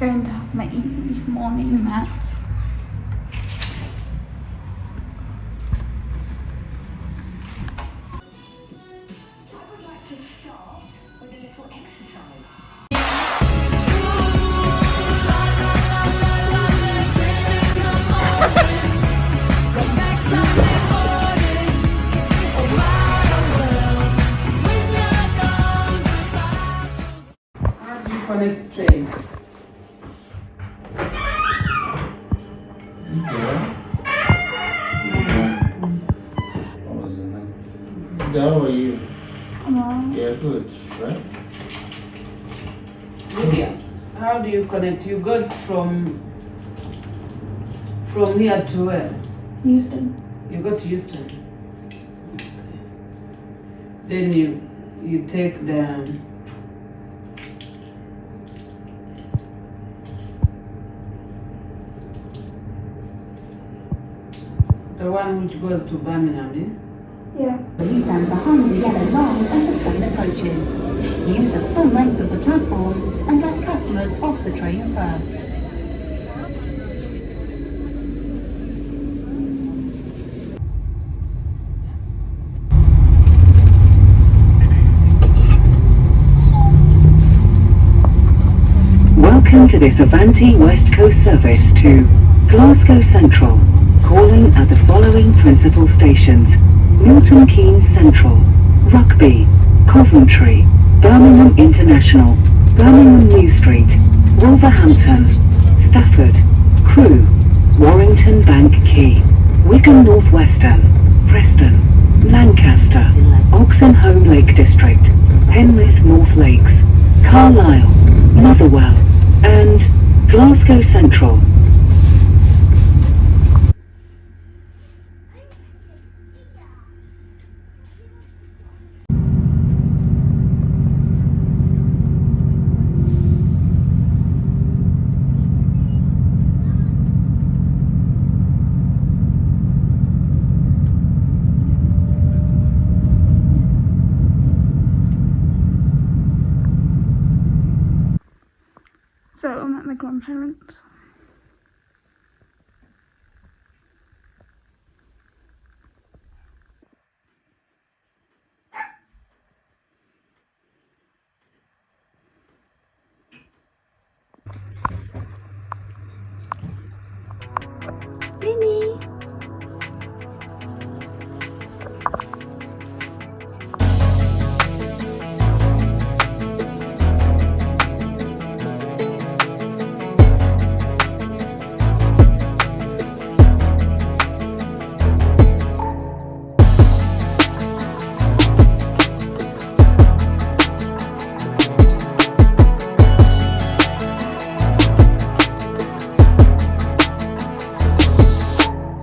going to have my morning mat. connect train. How are you? Hello. Yeah, good, right? Lydia, how do you connect? You got from from here to where? Euston. You go to Euston. Then you you take the the one which goes to Birmingham, eh? Yeah. Please stand behind the yellow line as the train approaches. Use the full length of the platform and let customers off the train first. Welcome to this Avanti West Coast service to Glasgow Central. Calling at the following principal stations. Milton Keynes Central, Rugby, Coventry, Birmingham International, Birmingham New Street, Wolverhampton, Stafford, Crewe, Warrington Bank Quay, Wigan Northwestern, Preston, Lancaster, Oxenholme Lake District, Penrith North Lakes, Carlisle, Motherwell, and Glasgow Central. So I'm at my grandparents. Mimi!